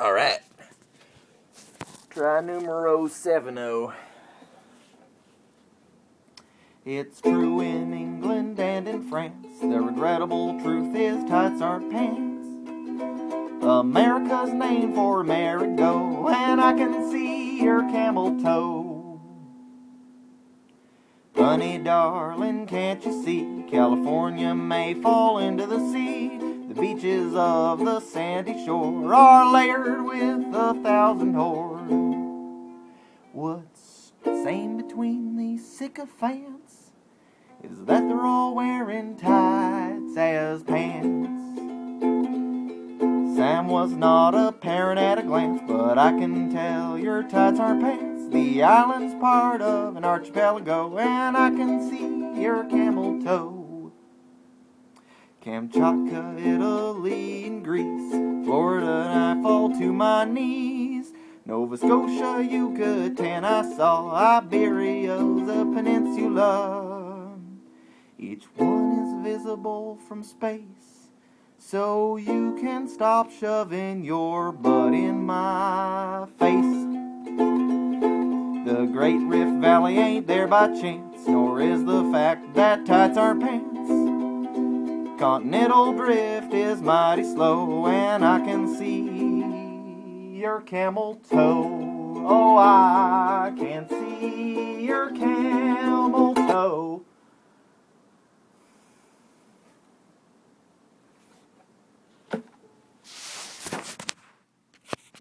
All right. Try numero seven oh. It's true in England and in France. The regrettable truth is tights aren't pants. America's name for merry-go, and I can see your camel toe. Honey, darling, can't you see? California may fall into the sea. The beaches of the sandy shore are layered with a thousand whores. What's the same between these sycophants is that they're all wearing tights as pants. Sam was not apparent at a glance, but I can tell your tights aren't pants. The island's part of an archipelago, and I can see your camel toe. Kamchatka, Italy, and Greece, Florida, and I fall to my knees. Nova Scotia, Yucatan, I saw Iberia's a peninsula. Each one is visible from space, so you can stop shoving your butt in my face. The Great Rift Valley ain't there by chance, nor is the fact that tights aren't pants. Continental drift is mighty slow, and I can see your camel toe.